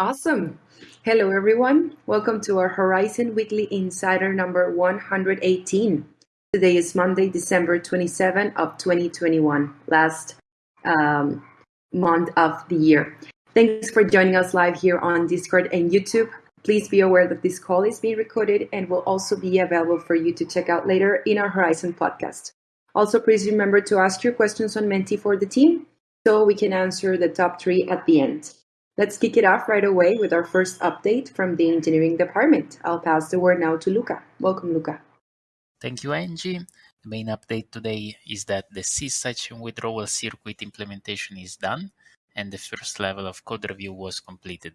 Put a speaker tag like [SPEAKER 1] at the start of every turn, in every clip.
[SPEAKER 1] Awesome. Hello, everyone. Welcome to our Horizen Weekly Insider number 118. Today is Monday, December 27 of 2021, last um, month of the year. Thanks for joining us live here on Discord and YouTube. Please be aware that this call is being recorded and will also be available for you to check out later in our Horizen podcast. Also, please remember to ask your questions on Menti for the team so we can answer the top three at the end. Let's kick it off right away with our first update from the engineering department. I'll pass the word now to Luca. Welcome, Luca.
[SPEAKER 2] Thank you, Angie. The main update today is that the C section withdrawal circuit implementation is done and the first level of code review was completed.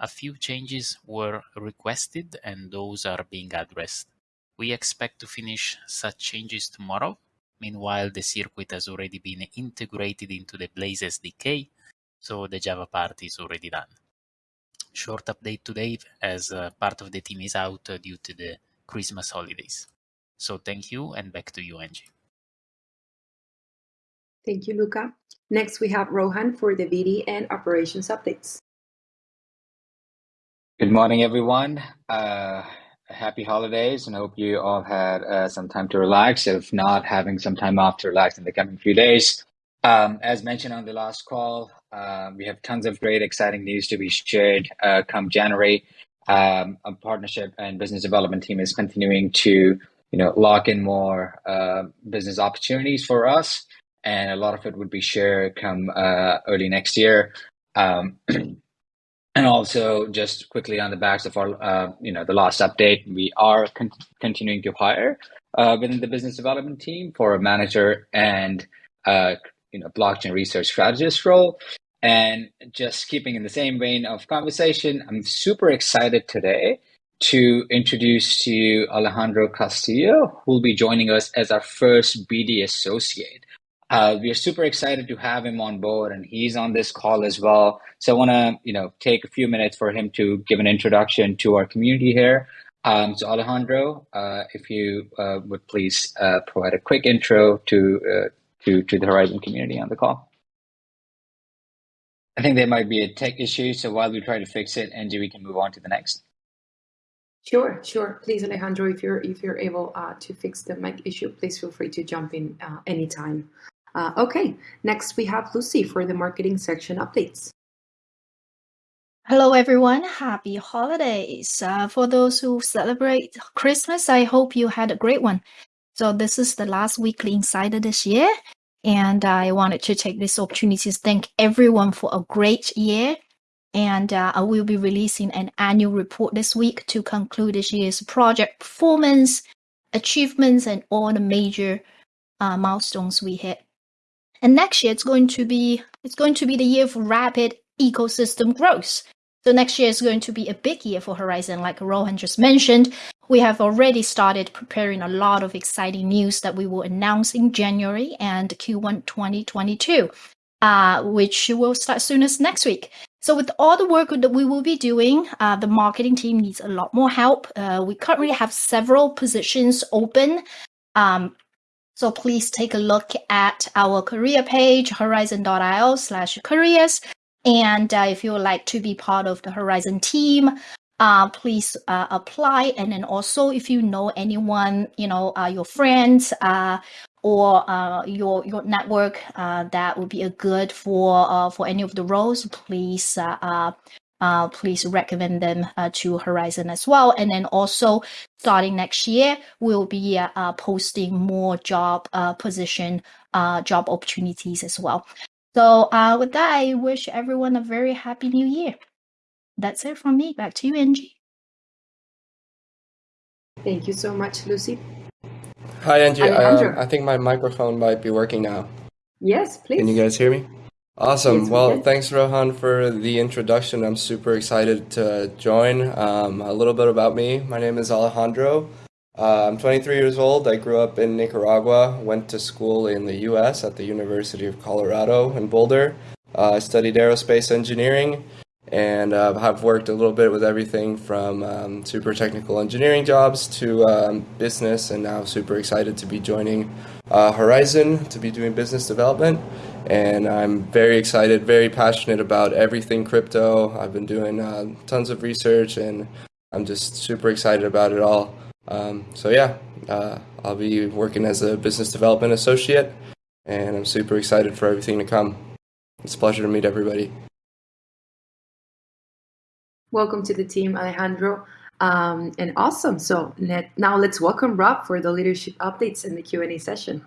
[SPEAKER 2] A few changes were requested and those are being addressed. We expect to finish such changes tomorrow. Meanwhile, the circuit has already been integrated into the Blaze SDK, so the Java part is already done. Short update today as uh, part of the team is out uh, due to the Christmas holidays. So thank you and back to you, Angie.
[SPEAKER 1] Thank you, Luca. Next, we have Rohan for the BD and operations updates.
[SPEAKER 3] Good morning, everyone. Uh, happy holidays and hope you all had uh, some time to relax. If not, having some time off to relax in the coming few days. Um, as mentioned on the last call, uh, we have tons of great, exciting news to be shared uh, come January. Um, a partnership and business development team is continuing to, you know, lock in more uh, business opportunities for us and a lot of it would be shared come uh, early next year. Um, and also, just quickly on the backs of our, uh, you know, the last update, we are con- continuing to hire uh, within the business development team for a manager and uh, you know blockchain research strategist role. And just keeping in the same vein of conversation, I'm super excited today to introduce to you Alejandro Castillo, who will be joining us as our first BD associate. Uh, we are super excited to have him on board, and he's on this call as well. So I want to, you know, take a few minutes for him to give an introduction to our community here. Um, so Alejandro, uh, if you uh, would please uh, provide a quick intro to uh, to to the Horizen community on the call. I think there might be a tech issue, so while we try to fix it, Angie, we can move on to the next.
[SPEAKER 1] Sure, sure. Please, Alejandro, if you're if you're able uh, to fix the mic issue, please feel free to jump in uh, anytime. Uh, okay, next we have Lucy for the marketing section updates.
[SPEAKER 4] Hello, everyone. Happy holidays. Uh, for those who celebrate Christmas, I hope you had a great one. So, this is the last weekly insider this year. And I wanted to take this opportunity to thank everyone for a great year. And uh, I will be releasing an annual report this week to conclude this year's project performance, achievements, and all the major uh, milestones we hit. And next year it's going to be it's going to be the year of rapid ecosystem growth. So next year is going to be a big year for Horizen, like Rohan just mentioned. We have already started preparing a lot of exciting news that we will announce in January and Q1 2022, uh, which will start soon as next week. So with all the work that we will be doing, uh, the marketing team needs a lot more help. Uh, we currently have several positions open. Um, so please take a look at our career page, horizen.io slash careers. And uh, if you would like to be part of the Horizen team, uh, please uh, apply. And then also, if you know anyone, you know, uh, your friends uh, or uh, your your network that would be a good for for any of the roles, please uh, please recommend them uh, to Horizen as well. And then also starting next year, we'll be uh, posting more job position, job opportunities as well. So with that, I wish everyone a very happy new year. That's it from me. Back to you, Angie.
[SPEAKER 1] Thank you so much, Lucy.
[SPEAKER 5] Hi, Angie. Um, I think my microphone might be working now.
[SPEAKER 1] Yes, please.
[SPEAKER 5] Can you guys hear me? Awesome. Yes, well, thanks, Rohan, for the introduction. I'm super excited to join. Um, a little bit about me my name is Alejandro. Uh, I'm 23 years old. I grew up in Nicaragua, went to school in the US at the University of Colorado in Boulder. Uh, I studied aerospace engineering and uh, have worked a little bit with everything from um, super technical engineering jobs to um, business, and now super excited to be joining uh, Horizen to be doing business development and I'm very excited, very passionate about everything crypto. I've been doing uh, tons of research, and I'm just super excited about it all. Um, so yeah, uh, I'll be working as a business development associate, and I'm super excited for everything to come. It's a pleasure to meet everybody.
[SPEAKER 1] Welcome to the team, Alejandro. Um, and awesome. So now let's welcome Rob for the leadership updates in the Q&A session.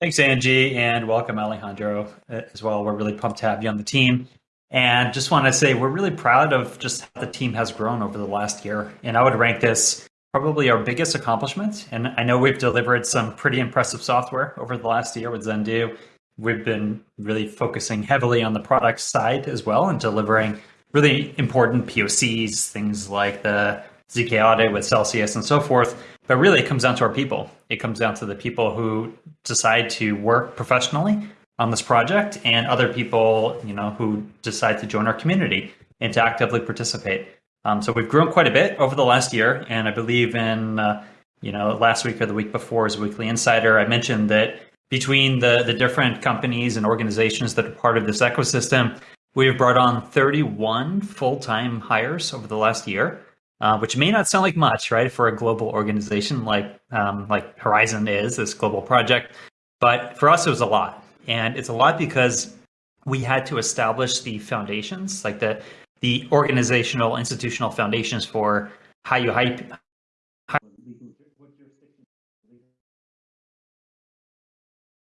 [SPEAKER 6] Thanks, Angie, and welcome, Alejandro, uh, as well. We're really pumped to have you on the team. And just want to say we're really proud of just how the team has grown over the last year. And I would rank this probably our biggest accomplishment. And I know we've delivered some pretty impressive software over the last year with Zendoo. We've been really focusing heavily on the product side as well and delivering really important POCs, things like the ZK audit with Celsius and so forth. But really, it comes down to our people. It comes down to the people who decide to work professionally on this project and other people, you know, who decide to join our community and to actively participate. Um, so we've grown quite a bit over the last year, and I believe in uh, you know last week or the week before as Weekly Insider, I mentioned that between the the different companies and organizations that are part of this ecosystem, we've brought on 31 full time hires over the last year. Uh, which may not sound like much, right, for a global organization like um, like Horizen is this global project, but for us it was a lot, and it's a lot because we had to establish the foundations, like the the organizational institutional foundations for how you hype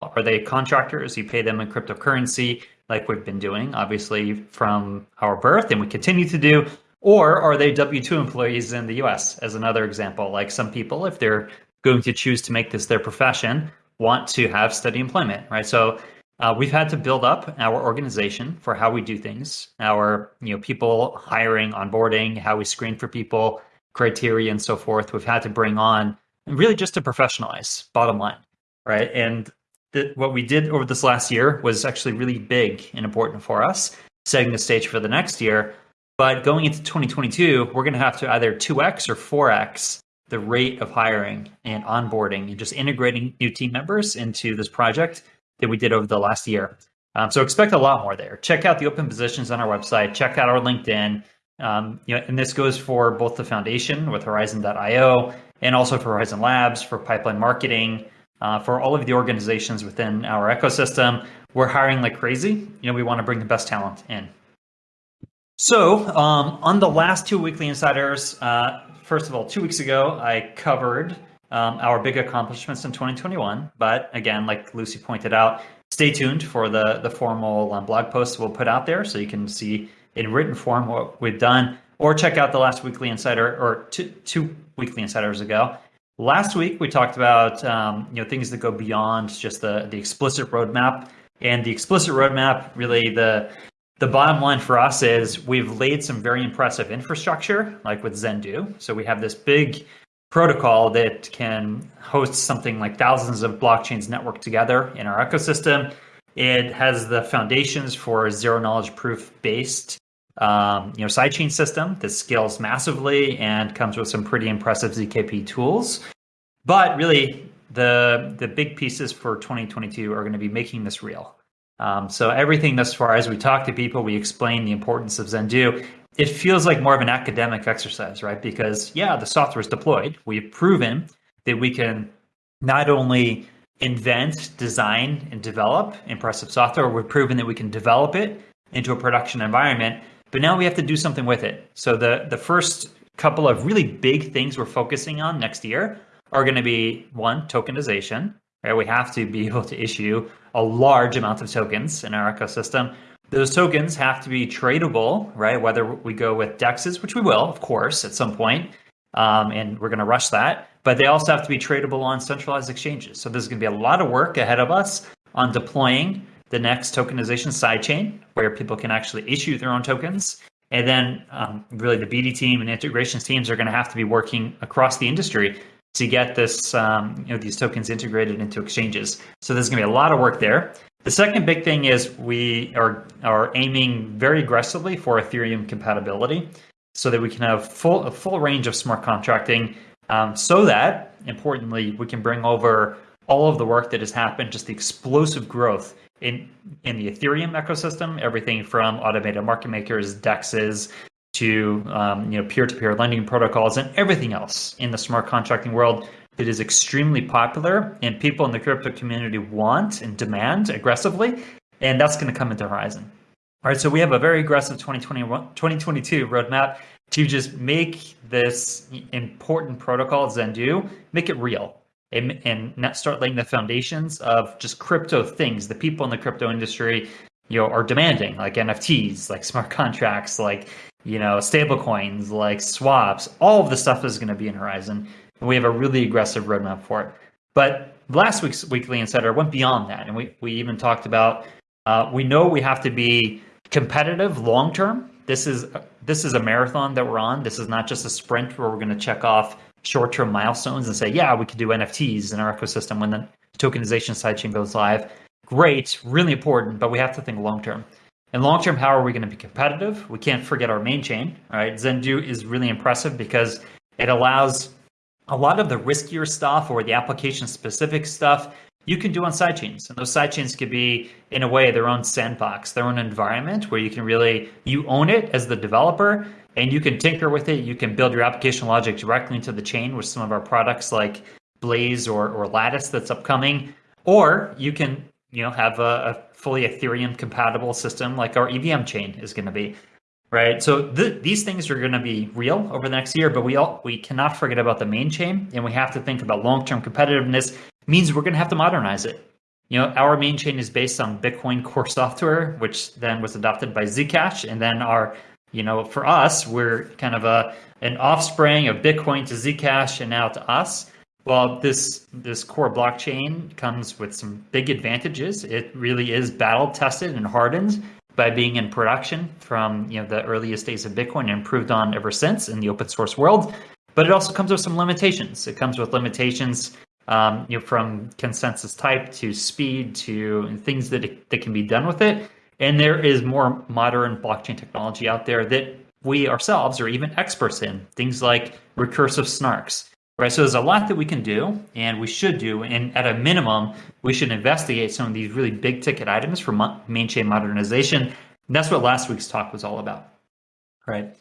[SPEAKER 6] are they contractors? You pay them in cryptocurrency like we've been doing obviously from our birth and we continue to do or are they w2 employees in the us as another example? Like some people if they're going to choose to make this their profession want to have steady employment right? So uh, we've had to build up our organization for how we do things, our you know people hiring, onboarding, how we screen for people, criteria, and so forth. We've had to bring on really just to professionalize. Bottom line, right? And what we did over this last year was actually really big and important for us, setting the stage for the next year. But going into 2022, we're going to have to either 2x or 4x the rate of hiring and onboarding and just integrating new team members into this project that we did over the last year. Um, so expect a lot more there. Check out the open positions on our website. Check out our LinkedIn. Um, you know, and this goes for both the foundation with Horizen.io and also for Horizen Labs, for pipeline marketing, uh, for all of the organizations within our ecosystem. We're hiring like crazy. You know, we want to bring the best talent in. So um, on the last two weekly insiders, uh, first of all, two weeks ago, I covered um, our big accomplishments in 2021. But again, like Lucy pointed out, stay tuned for the the formal um, blog posts we'll put out there, so you can see in written form what we've done, or check out the last weekly insider or two two weekly insiders ago. Last week we talked about um, you know things that go beyond just the the explicit roadmap, and the explicit roadmap really the the bottom line for us is we've laid some very impressive infrastructure, like with Zendoo. So we have this big protocol that can host something like thousands of blockchains networked together in our ecosystem. It has the foundations for zero knowledge proof based um, you know sidechain system that scales massively and comes with some pretty impressive ZKP tools. But really, the the big pieces for 2022 are going to be making this real. Um, so everything thus far, as we talk to people, we explain the importance of Zendoo, it feels like more of an academic exercise, right? Because yeah, the software is deployed. We've proven that we can not only invent, design, and develop impressive software, we've proven that we can develop it into a production environment, but now we have to do something with it. So the the first couple of really big things we're focusing on next year are going to be one, tokenization. Right? We have to be able to issue a large amount of tokens in our ecosystem. Those tokens have to be tradable, right? Whether we go with DEXs, which we will, of course, at some point, um, and we're going to rush that. But they also have to be tradable on centralized exchanges. So there's going to be a lot of work ahead of us on deploying the next tokenization sidechain, where people can actually issue their own tokens. And then, um, really, the BD team and integrations teams are going to have to be working across the industry to get this, um, you know, these tokens integrated into exchanges. So there's going to be a lot of work there. The second big thing is we are, are aiming very aggressively for Ethereum compatibility so that we can have full, a full range of smart contracting um, so that, importantly, we can bring over all of the work that has happened, just the explosive growth in in the Ethereum ecosystem, everything from automated market makers, dexes, to um, you know peer-to-peer lending protocols, and everything else in the smart contracting world that is extremely popular and people in the crypto community want and demand aggressively, and that's going to come into Horizen. All right, so we have a very aggressive 2021, 2022 roadmap to just make this important protocol Zendoo, make it real and, and start laying the foundations of just crypto things the people in the crypto industry you know are demanding like nfts like smart contracts like you know stable coins like swaps all of the stuff is going to be in Horizen and we have a really aggressive roadmap for it but last week's weekly insider went beyond that and we, we even talked about uh, we know we have to be competitive long term this is this is a marathon that we're on this is not just a sprint where we're going to check off short-term milestones and say, yeah, we could do NFTs in our ecosystem when the tokenization sidechain goes live. Great, really important, but we have to think long-term. And long-term, how are we going to be competitive? We can't forget our main chain, right? Zendoo is really impressive because it allows a lot of the riskier stuff or the application-specific stuff you can do on sidechains. And those sidechains could be, in a way, their own sandbox, their own environment where you can really, you own it as the developer and you can tinker with it. You can build your application logic directly into the chain with some of our products like Blaze or, or Latus that's upcoming. Or you can, you know, have a, a fully Ethereum compatible system like our EVM chain is going to be. Right. So th- these things are going to be real over the next year, but we all we cannot forget about the main chain, and we have to think about long term competitiveness. Means we're going to have to modernize it. You know, our main chain is based on Bitcoin core software, which then was adopted by Zcash, and then our you know, for us, we're kind of a an offspring of Bitcoin to Zcash and now to us. Well, this this core blockchain comes with some big advantages. It really is battle tested and hardened by being in production from you know the earliest days of Bitcoin and improved on ever since in the open source world. But it also comes with some limitations. It comes with limitations um, you know, from consensus type to speed to things that, it, that can be done with it. And there is more modern blockchain technology out there that we ourselves are even experts in, things like recursive snarks. Right, so there's a lot that we can do, and we should do, and at a minimum, we should investigate some of these really big ticket items for main chain modernization. And that's what last week's talk was all about. Right.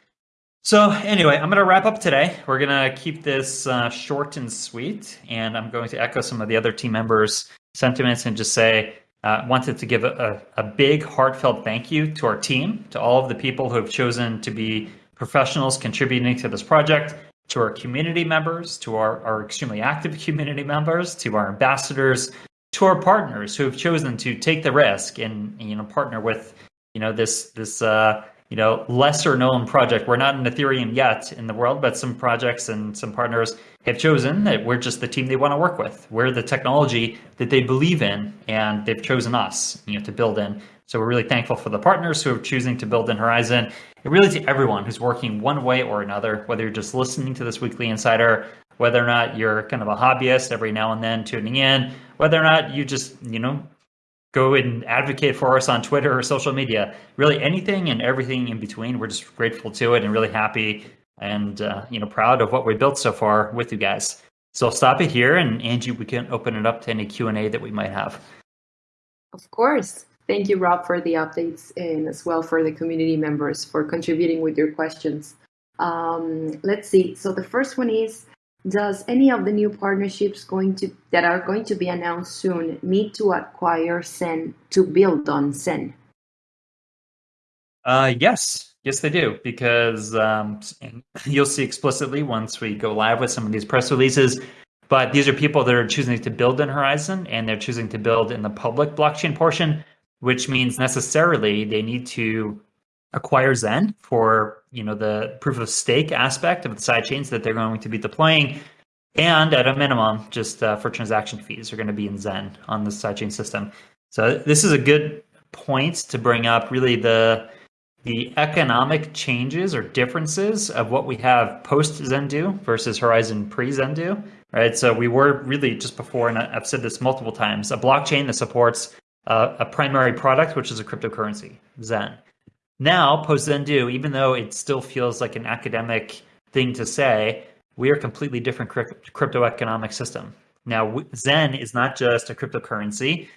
[SPEAKER 6] So anyway, I'm going to wrap up today. We're going to keep this uh, short and sweet, and I'm going to echo some of the other team members' sentiments and just say uh, wanted to give a, a, big, heartfelt thank you to our team, to all of the people who have chosen to be professionals contributing to this project, to our community members, to our, our extremely active community members, to our ambassadors, to our partners who have chosen to take the risk and you know partner with you know this this uh, you know lesser known project. We're not in Ethereum yet in the world, but some projects and some partners have chosen that we're just the team they want to work with. We're the technology that they believe in, and they've chosen us, you know, to build in. So we're really thankful for the partners who are choosing to build in Horizen. and really to everyone who's working one way or another, whether you're just listening to this weekly insider, whether or not you're kind of a hobbyist every now and then tuning in, whether or not you just, you know, go and advocate for us on Twitter or social media. Really, anything and everything in between. We're just grateful to it and really happy and uh, you know proud of what we built so far with you guys. So I'll stop it here, and Angie, we can open it up to any Q and A that we might have.
[SPEAKER 1] Of course. Thank you, Rob, for the updates and as well for the community members for contributing with your questions. Um, let's see. So the first one is does any of the new partnerships going to that are going to be announced soon need to acquire Zen to build on Zen?
[SPEAKER 6] Uh, yes, yes, they do because um, you'll see explicitly once we go live with some of these press releases. But these are people that are choosing to build in Horizen and they're choosing to build in the public blockchain portion, which means necessarily they need to acquire Zen for you know the proof of stake aspect of the sidechains that they're going to be deploying, and at a minimum, just uh, for transaction fees, are going to be in Zen on the sidechain system. So this is a good point to bring up. Really, the the economic changes or differences of what we have post Zendoo versus Horizen pre Zendoo. Right. So we were really just before, and I've said this multiple times, a blockchain that supports uh, a primary product, which is a cryptocurrency, Zen. Now, post Zendoo, even though it still feels like an academic thing to say, we are a completely different crypto economic system. Now, Zen is not just a cryptocurrency.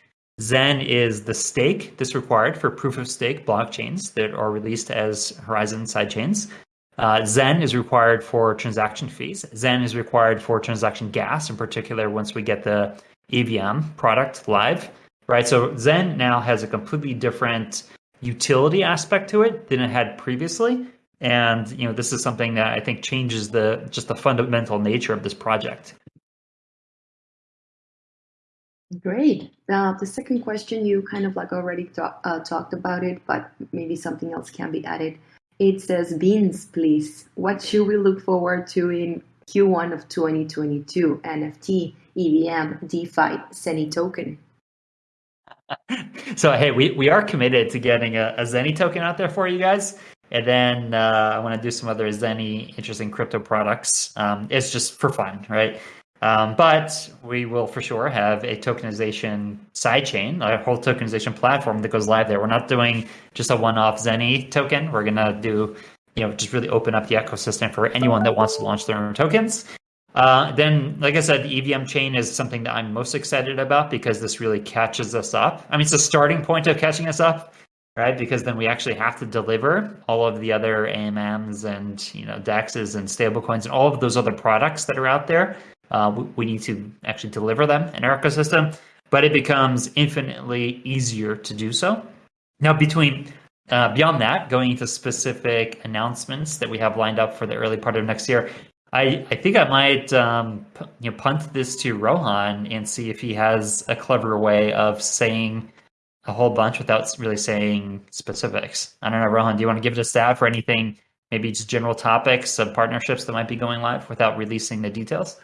[SPEAKER 6] Zen is the stake that's required for proof of stake blockchains that are released as Horizen sidechains. Uh, Zen is required for transaction fees. Zen is required for transaction gas, in particular, once we get the EVM product live, right? So Zen now has a completely different utility aspect to it than it had previously. And you know, this is something that I think changes the just the fundamental nature of this project.
[SPEAKER 1] Great. Uh, the second question, you kind of like already talk, uh, talked about it, but maybe something else can be added. It says, Beans, please. What should we look forward to in Q1 of 2022? NFT, EVM, DeFi, Zenny token.
[SPEAKER 6] So hey, we, we are committed to getting a, a Zenny token out there for you guys. And then uh, I want to do some other Zenny interesting crypto products. Um, it's just for fun, right? Um, but we will for sure have a tokenization sidechain, a whole tokenization platform that goes live there. We're not doing just a one-off Zenny token. We're gonna do, you know, just really open up the ecosystem for anyone that wants to launch their own tokens. Uh, then, like I said, the EVM chain is something that I'm most excited about because this really catches us up. I mean, it's a starting point of catching us up, right? Because then we actually have to deliver all of the other AMMs and you know DEXs and stablecoins and all of those other products that are out there uh, we, we, need to actually deliver them in our ecosystem, but it becomes infinitely easier to do so. Now, between uh, beyond that, going into specific announcements that we have lined up for the early part of next year, I, I think I might um, you know, punt this to Rohan and see if he has a clever way of saying a whole bunch without really saying specifics. I don't know, Rohan, do you want to give it a stab for anything, maybe just general topics of partnerships that might be going live without releasing the details?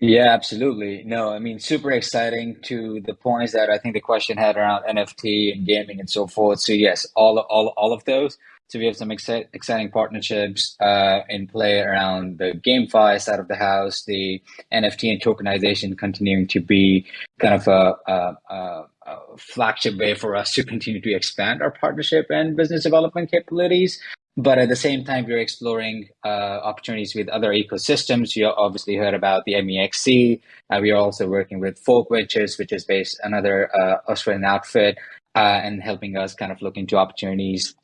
[SPEAKER 3] Yeah, absolutely. No, I mean, super exciting to the points that I think the question had around NFT and gaming and so forth. So yes, all all all of those. So we have some exci- exciting partnerships uh, in play around the GameFi side of the house, the NFT and tokenization continuing to be kind of a, a, a, a flagship way for us to continue to expand our partnership and business development capabilities. But at the same time, we're exploring uh, opportunities with other ecosystems. You obviously heard about the MEXC. Uh, we are also working with Folk Ventures, which is based another uh, Australian outfit, uh, and helping us kind of look into opportunities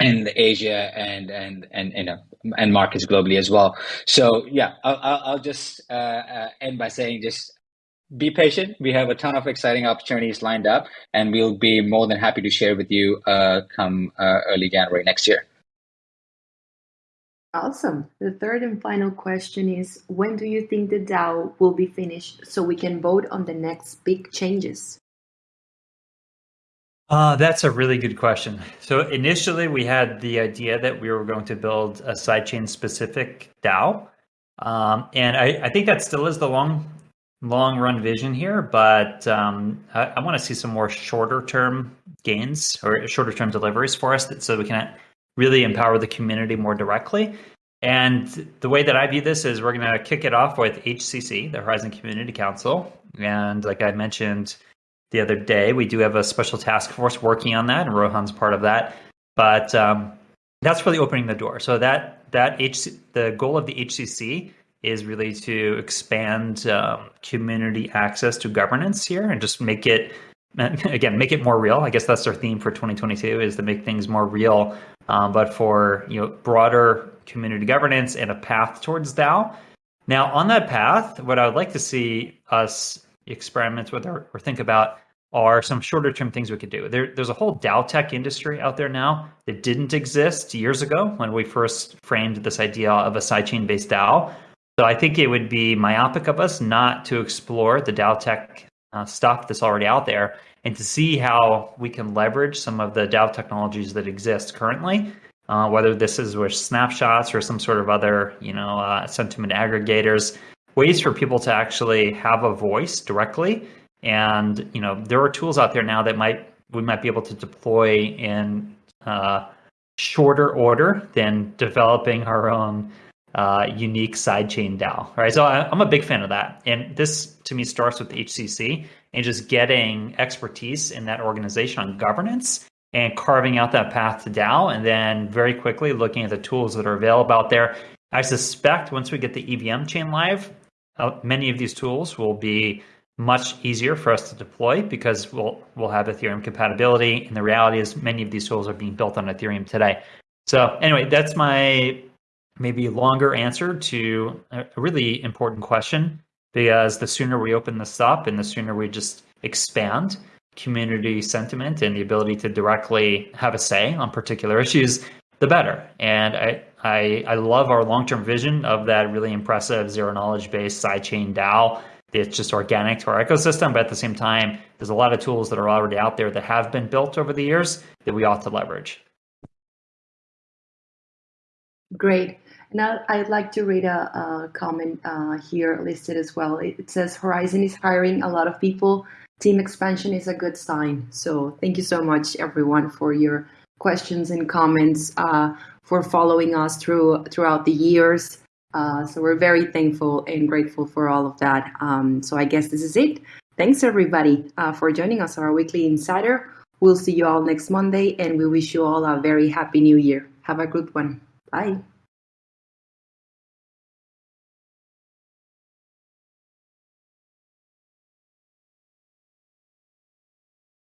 [SPEAKER 3] in Asia and and and you know and markets globally as well. So yeah, I'll, I'll just uh, uh, end by saying just be patient. We have a ton of exciting opportunities lined up, and we'll be more than happy to share with you uh, come early January next year.
[SPEAKER 1] Awesome. The third and final question is when do you think the DAO will be finished so we can vote on the next big changes?
[SPEAKER 6] Uh, that's a really good question. So initially, we had the idea that we were going to build a sidechain specific DAO, um, and I, I, think that still is the long, long run vision here. But um, I, I want to see some more shorter term gains or shorter term deliveries for us, that, so we can really empower the community more directly. And the way that I view this is we're going to kick it off with HCC, the Horizen Community Council. And like I mentioned the other day, we do have a special task force working on that, and Rohan's part of that. But um, that's really opening the door. So that that the goal of the HCC is really to expand um, community access to governance here and just make it again make it more real i guess that's our theme for 2022 is to make things more real um, but for you know broader community governance and a path towards dao now on that path what i would like to see us experiment with or, or think about are some shorter term things we could do there, there's a whole dao tech industry out there now that didn't exist years ago when we first framed this idea of a sidechain based dao so i think it would be myopic of us not to explore the dao tech uh, stuff that's already out there and to see how we can leverage some of the DAO technologies that exist currently, uh, whether this is with snapshots or some sort of other, you know, uh, sentiment aggregators, ways for people to actually have a voice directly. And you know, there are tools out there now that might we might be able to deploy in uh, shorter order than developing our own uh, unique sidechain DAO, right? So I, am a big fan of that. And this to me starts with HCC and just getting expertise in that organization on governance and carving out that path to DAO. And then very quickly looking at the tools that are available out there. I suspect once we get the EVM chain live, uh, many of these tools will be much easier for us to deploy because we'll we'll have Ethereum compatibility. And the reality is, many of these tools are being built on Ethereum today. So anyway, that's my maybe longer answer to a really important question because the sooner we open this up and the sooner we just expand community sentiment and the ability to directly have a say on particular issues, the better. And I, I, I love our long term vision of that really impressive zero knowledge based sidechain DAO. It's just organic to our ecosystem, but at the same time, there's a lot of tools that are already out there that have been built over the years that we ought to leverage.
[SPEAKER 1] Great. Now, I'd like to read a, a comment uh, here listed as well. It, says Horizen is hiring a lot of people. Team expansion is a good sign. So, thank you so much, everyone, for your questions and comments, uh, for following us through throughout the years. Uh, so, we're very thankful and grateful for all of that. Um, so, I guess this is it. Thanks, everybody, uh, for joining us on our weekly insider. We'll see you all next Monday, and we wish you all a very happy new year. Have a good one. Bye.